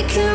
we could